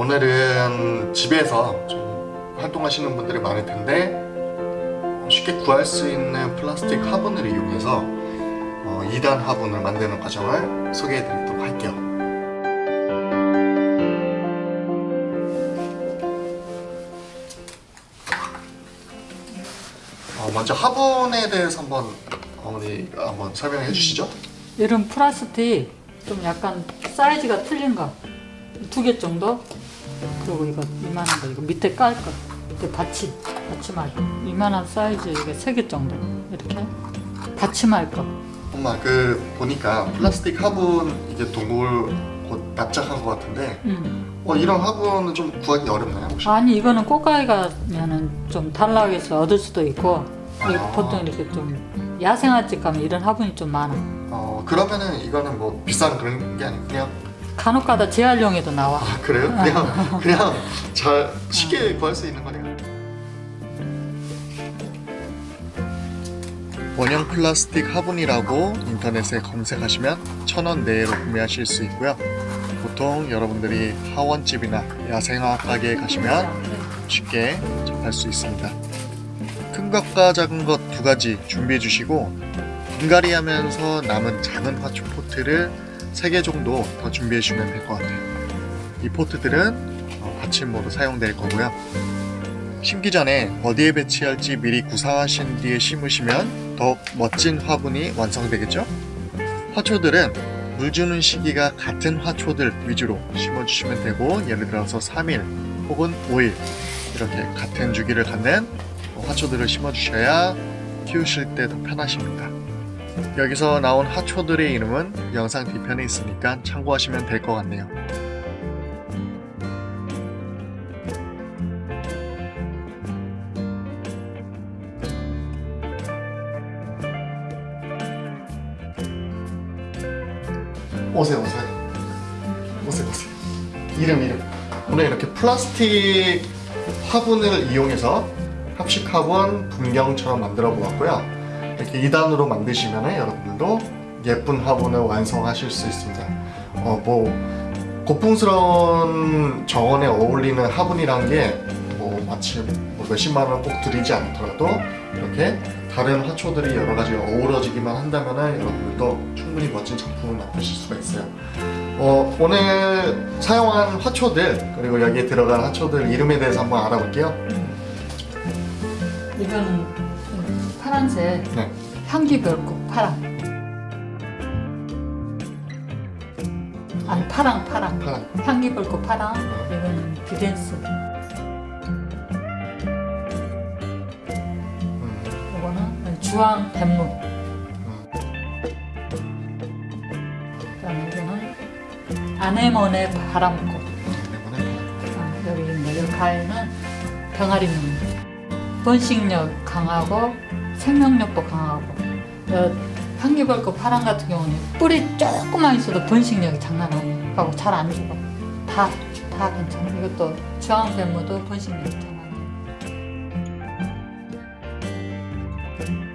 오늘은 집에서 좀 활동하시는 분들이 많을 텐데 쉽게 구할 수 있는 플라스틱 화분을 이용해서 어, 2단 화분을 만드는 과정을 소개해 드리도록 할게요. 어, 먼저 화분에 대해서 한번 어머니가 한번 설명해 주시죠. 이런 플라스틱 좀 약간 사이즈가 틀린 거 두 개 정도 그리고 이거 이만한 거 이거 밑에 깔거 이렇게 받침 받침할 거 이만한 사이즈 이게 세 개 정도 이렇게 받침할 거 엄마 그 보니까 플라스틱 화분 이게 동굴 곧 납작한 것 같은데 음. 어, 이런 화분은 좀 구하기 어렵나요 혹시? 아니 이거는 꽃가위 가면은 좀 탈락해서 얻을 수도 있고 아. 보통 이렇게 좀 야생화집 가면 이런 화분이 좀 많아 어 그러면은 이거는 뭐 비싼 그런 게 아니고 그냥 간혹가다 재활용에도 나와 아 그래요? 그냥 그냥 잘 쉽게 구할 수 있는 거네요. 원형 플라스틱 화분이라고 인터넷에 검색하시면 천 원 내외로 구매하실 수 있고요. 보통 여러분들이 하원집이나 야생화 가게에 가시면 쉽게 접할 수 있습니다. 큰 것과 작은 것 두 가지 준비해 주시고 분갈이 하면서 남은 작은 화초 포트를 3개 정도 더 준비해 주시면 될 것 같아요. 이 포트들은 어, 받침으로 사용될 거고요. 심기 전에 어디에 배치할지 미리 구상하신 뒤에 심으시면 더욱 멋진 화분이 완성되겠죠? 화초들은 물 주는 시기가 같은 화초들 위주로 심어주시면 되고 예를 들어서 3일 혹은 5일 이렇게 같은 주기를 갖는 화초들을 심어주셔야 키우실 때 더 편하십니다. 여기서 나온 화초들의 이름은 영상 뒤편에 있으니까 참고하시면 될 것 같네요. 오세요 오세요. 오세요 오세요. 이름 이름. 오늘 이렇게 플라스틱 화분을 이용해서 합식 화분 분경처럼 만들어 보았고요 이렇게 2단으로 만드시면 여러분들도 예쁜 화분을 완성하실 수 있습니다. 어, 뭐 고풍스러운 정원에 어울리는 화분이란 게뭐 마치 뭐 몇십만 원 꼭 들이지 않더라도 이렇게 다른 화초들이 여러 가지 어우러지기만 한다면 여러분들도 충분히 멋진 작품을 만드실 수가 있어요. 어, 오늘 사용한 화초들 그리고 여기에 들어간 화초들 이름에 대해서 한번 알아볼게요. 이거는 파란색 네. 향기별꽃 파랑. 아니 파랑 파랑. 파랑. 향기별꽃 파랑. 이거는 비덴스. 음, 이거는 주황 그다음에 이거는 아네모네 바람꽃. 아, 여기 있네 가에는 병아리 눈 번식력 강하고 생명력도 강하고 향기벌꽃 파랑 같은 경우는 뿌리 조금만 있어도 번식력이 장난 아니고 잘 안 죽어. 다, 다 괜찮아. 이것도 주황샘모도 번식력이 장난 아니에요